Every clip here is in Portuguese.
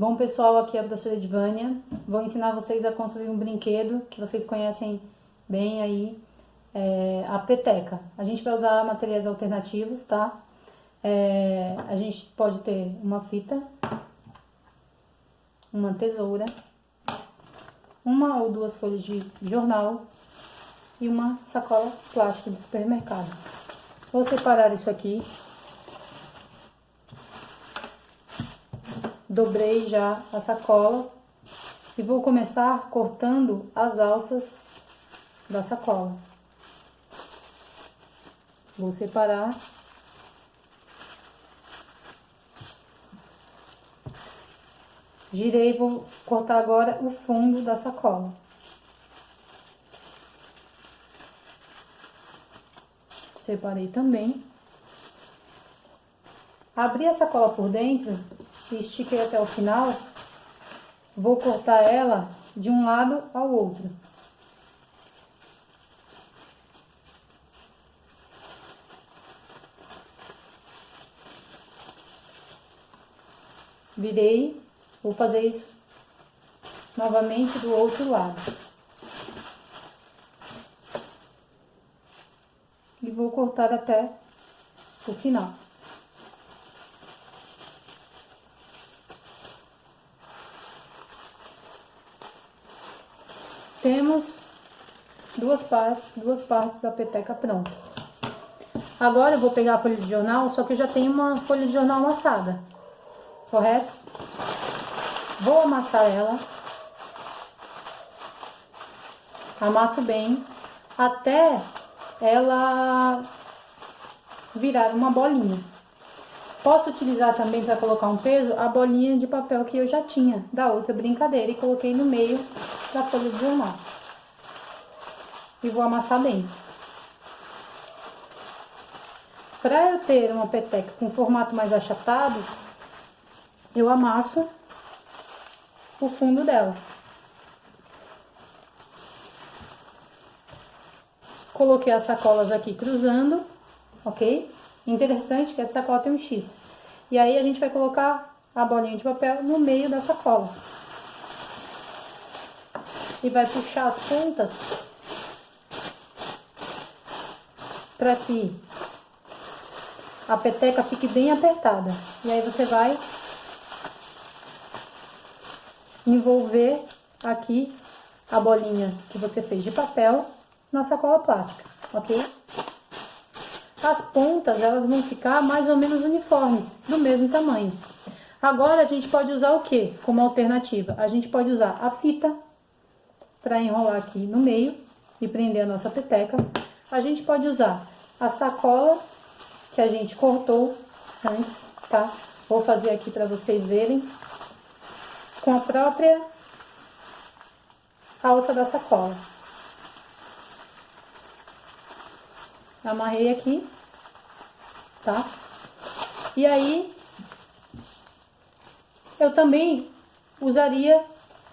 Bom pessoal, aqui é a professora Edvânia. Vou ensinar vocês a construir um brinquedo que vocês conhecem bem aí, é, a peteca. A gente vai usar materiais alternativos, tá? É, a gente pode ter uma fita, uma tesoura, uma ou duas folhas de jornal e uma sacola plástica de supermercado. Vou separar isso aqui dobrei já a sacola e vou começar cortando as alças da sacola. Vou separar. Girei, vou cortar agora o fundo da sacola. Separei também. Abri a sacola por dentro e estiquei até o final, vou cortar ela de um lado ao outro. Virei, vou fazer isso novamente do outro lado. E vou cortar até o final. Temos duas partes, duas partes da peteca pronta. Agora eu vou pegar a folha de jornal, só que eu já tenho uma folha de jornal amassada, correto? Vou amassar ela. Amasso bem, até ela virar uma bolinha. Posso utilizar também para colocar um peso a bolinha de papel que eu já tinha da outra brincadeira e coloquei no meio da folha de jornal. E vou amassar bem. Para eu ter uma peteca com formato mais achatado, eu amasso o fundo dela. Coloquei as sacolas aqui cruzando, ok? Interessante que essa sacola tem um X. E aí a gente vai colocar a bolinha de papel no meio da sacola e vai puxar as pontas para que a peteca fique bem apertada. E aí você vai envolver aqui a bolinha que você fez de papel na sacola plástica, ok? As pontas, elas vão ficar mais ou menos uniformes, do mesmo tamanho. Agora, a gente pode usar o que como alternativa? A gente pode usar a fita para enrolar aqui no meio e prender a nossa peteca. A gente pode usar a sacola que a gente cortou antes, tá? Vou fazer aqui para vocês verem com a própria alça da sacola. Amarrei aqui, tá? E aí, eu também usaria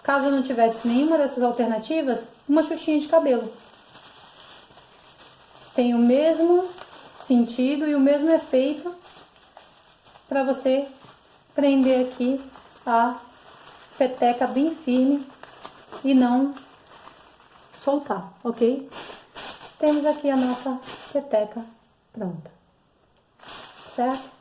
Caso não tivesse nenhuma dessas alternativas, uma xuxinha de cabelo. Tem o mesmo sentido e o mesmo efeito para você prender aqui a peteca bem firme e não soltar, ok? Temos aqui a nossa peteca pronta, certo?